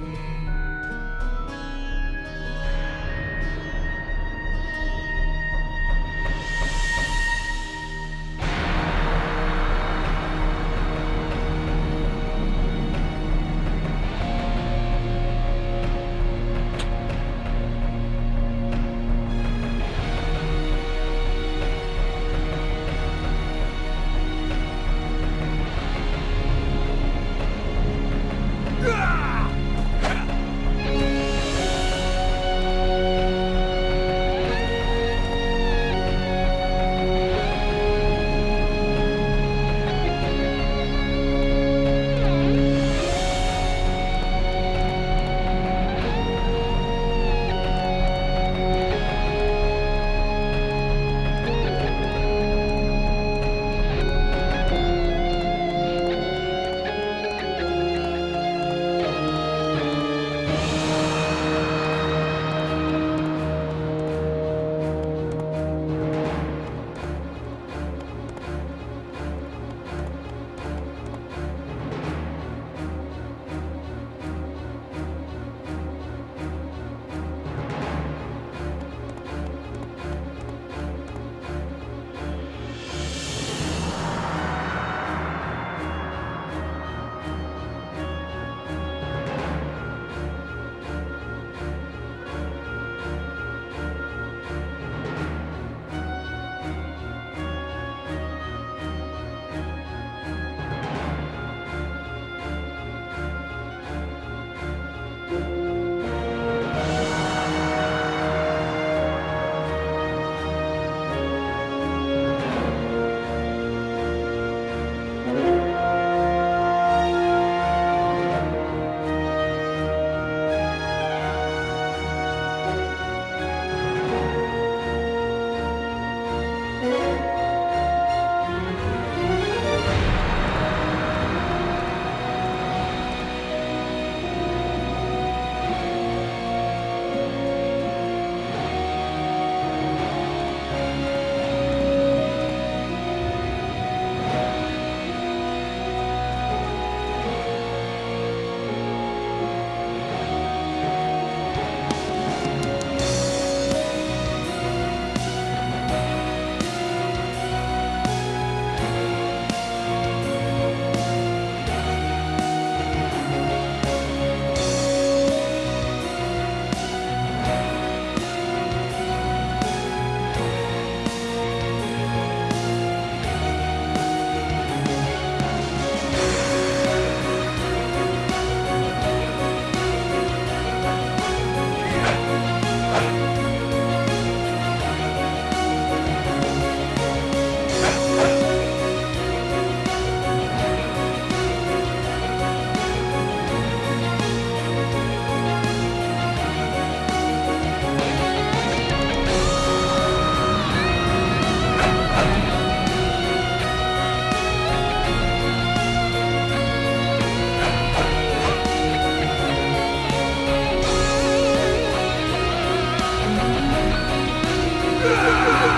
Mm-hmm.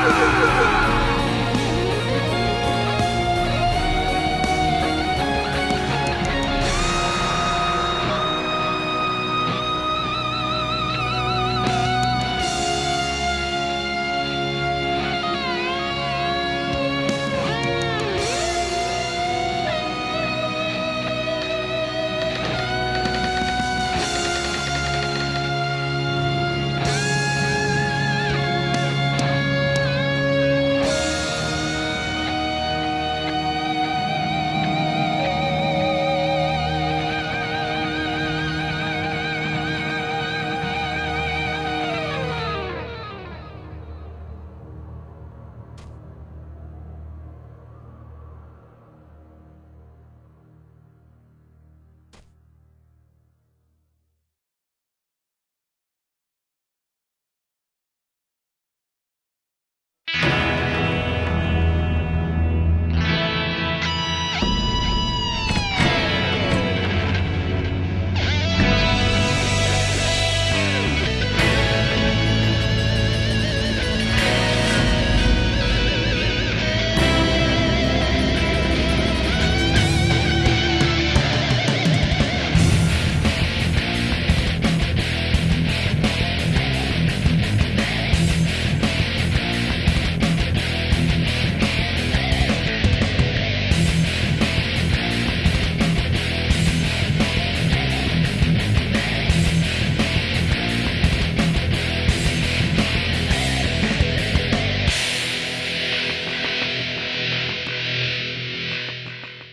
Yeah.